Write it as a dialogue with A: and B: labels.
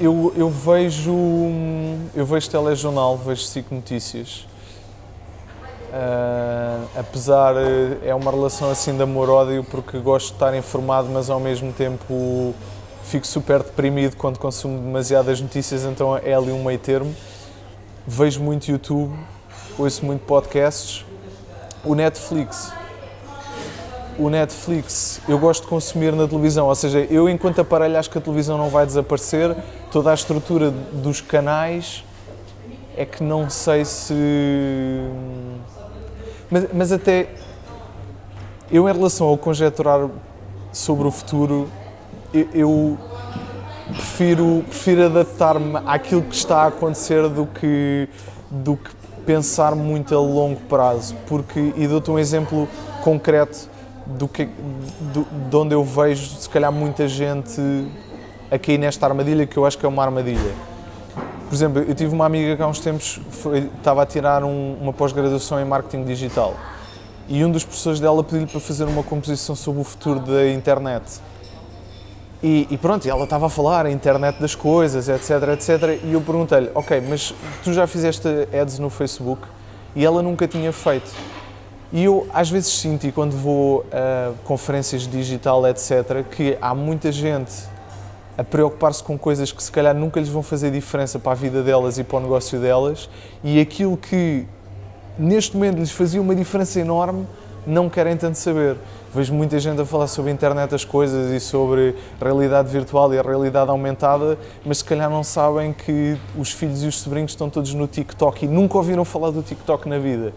A: eu, eu vejo eu vejo telejornal, vejo SIC Notícias. Uh, apesar, é uma relação assim de amor-ódio porque gosto de estar informado, mas ao mesmo tempo fico super deprimido quando consumo demasiadas notícias, então é ali um meio termo. Vejo muito YouTube, ouço muito podcasts. O Netflix. O Netflix eu gosto de consumir na televisão, ou seja, eu enquanto aparelho acho que a televisão não vai desaparecer, toda a estrutura dos canais é que não sei se. Mas, mas até eu, em relação ao conjecturar sobre o futuro, eu, eu prefiro, prefiro adaptar-me àquilo que está a acontecer do que, do que pensar muito a longo prazo. Porque, e dou-te um exemplo concreto do que, do, de onde eu vejo, se calhar, muita gente a cair nesta armadilha, que eu acho que é uma armadilha. Por exemplo, eu tive uma amiga que há uns tempos foi, estava a tirar um, uma pós-graduação em marketing digital e um dos professores dela pediu-lhe para fazer uma composição sobre o futuro da internet. E, e, pronto, ela estava a falar a internet das coisas, etc, etc. E eu perguntei-lhe, ok, mas tu já fizeste ads no Facebook? E ela nunca tinha feito. E eu às vezes sinto, e quando vou a conferências digital, etc., que há muita gente a preocupar-se com coisas que se calhar nunca lhes vão fazer diferença para a vida delas e para o negócio delas, e aquilo que neste momento lhes fazia uma diferença enorme, não querem tanto saber. Vejo muita gente a falar sobre a internet das coisas e sobre realidade virtual e a realidade aumentada, mas se calhar não sabem que os filhos e os sobrinhos estão todos no TikTok e nunca ouviram falar do TikTok na vida.